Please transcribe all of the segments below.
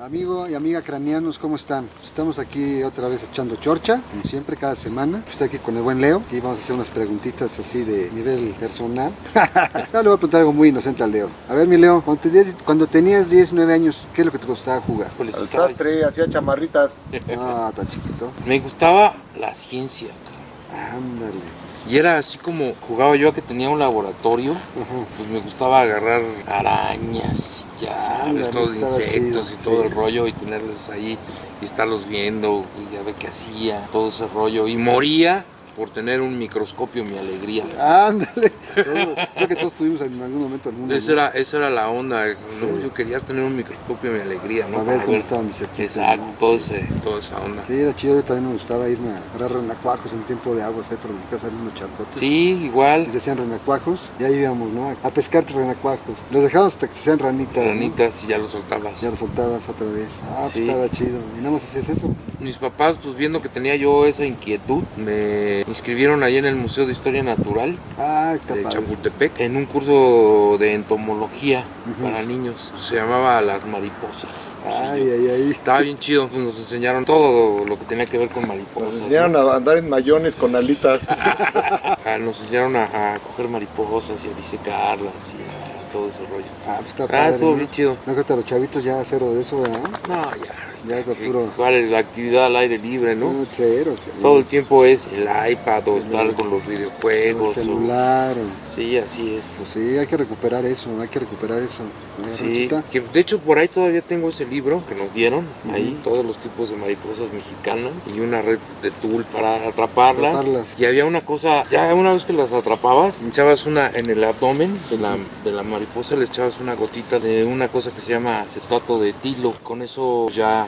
Amigo y amiga cranianos, ¿cómo están? Estamos aquí otra vez echando chorcha, como siempre, cada semana. Estoy aquí con el buen Leo y vamos a hacer unas preguntitas así de nivel personal. ya le voy a preguntar algo muy inocente al Leo. A ver, mi Leo, cuando, te- cuando tenías 10, 9 años, ¿qué es lo que te gustaba jugar? Pues Al sastre, hacía chamarritas. Ah, tan chiquito. Me gustaba la ciencia, cabrón. Ándale. Y era así como jugaba yo a que tenía un laboratorio, pues me gustaba agarrar arañas y ya sabes, Ándale, todos insectos y todo el rollo y tenerlos ahí y estarlos viendo y ya ver qué hacía, todo ese rollo. Y moría por tener un microscopio, mi alegría. Ándale. Creo que todos tuvimos en algún momento alguno. Esa era, esa era la onda, ¿no? Yo quería tener un microscopio, mi alegría, ¿no? Para ver cómo estaban mis equipos. Exacto, ¿no? todo ese, toda esa onda. Sí, era chido, yo también me gustaba irme a agarrar renacuajos en tiempo de agua, ¿sabes? Por mi casa unos charcotes. Sí, igual. Y se hacían renacuajos, y ahí íbamos, ¿no? A pescar renacuajos. Los dejábamos hasta que se hacían ranitas. ¿no? Ranitas y ya lo soltabas. Ya los soltabas otra vez. Ah, pues Sí. estaba chido. Y nada más hacías eso. Mis papás, pues viendo que tenía yo esa inquietud, me inscribieron ahí en el Museo de Historia Natural Ah, está de padre. Chapultepec en un curso de entomología para niños. Se llamaba Las Mariposas. Ay, ay, ay. Estaba bien chido, pues nos enseñaron todo lo que tenía que ver con Nos mariposas. enseñaron a andar en mayones con alitas. Ah, Nos enseñaron a, a coger mariposas y a disecarlas y a todo ese rollo. Ah, pues está Ah, padre. estuvo ¿no? bien chido. No, que los chavitos ya cero de eso, ¿verdad? No, ya. Ya eh, puro. ¿Cuál es la actividad al aire libre, no? Todo el tiempo es el iPad o estar con los El videojuegos. o- celular. o- Sí, así es. Pues sí, hay que recuperar eso, hay que recuperar eso. ¿no, Sí, que de hecho por ahí todavía tengo ese libro que nos dieron, ahí todos los tipos de mariposas mexicanas y una red de tul para atraparlas. Atraparlas. Y había una cosa, ya una vez que las atrapabas, echabas una en el abdomen de la, de la mariposa, le echabas una gotita de una cosa que se llama acetato de tilo. Con eso ya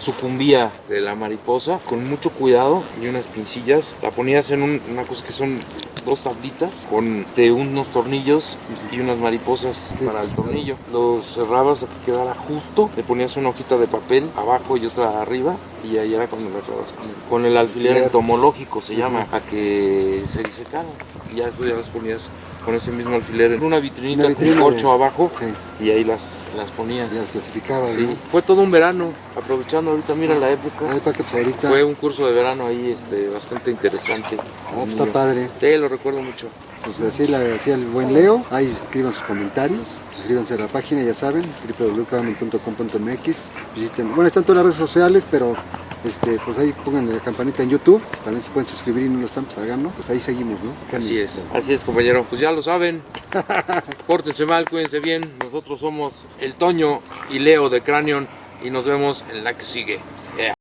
sucumbía de la mariposa con mucho cuidado y unas pincillas. La ponías en un- una cosa que son dos tablitas con de unos tornillos y unas mariposas para el tornillo. Los cerrabas a que quedara justo, le ponías una hojita de papel abajo y otra arriba y ahí era cuando lo acabas con el, alfiler entomológico se llama, a que se disecaran. Y ya después ya las ponías con ese mismo alfiler en una vitrinita Una vitrina con corcho abajo Sí, y ahí las, las ponías. ya las clasificaba, Sí, ¿no? fue todo un verano, aprovechando ahorita, mira la época. Para que pues ahorita. Fue un curso de verano ahí este, bastante interesante. Ah, pues, está padre. Sí, lo recuerdo mucho. Pues así la decía el buen Leo. Ahí escriban sus comentarios. Suscríbanse a la página, ya saben, www.cabamen.com.mx. Visiten, bueno, están todas las redes sociales, pero este, pues ahí pongan la campanita en YouTube. También se pueden suscribir y no lo están, pues hagan, ¿no? Pues ahí seguimos, ¿no? Así es, así es compañero. Pues ya lo saben. Pórtense mal, cuídense bien. Nosotros somos el Toño y Leo de Cranion y nos vemos en la que sigue.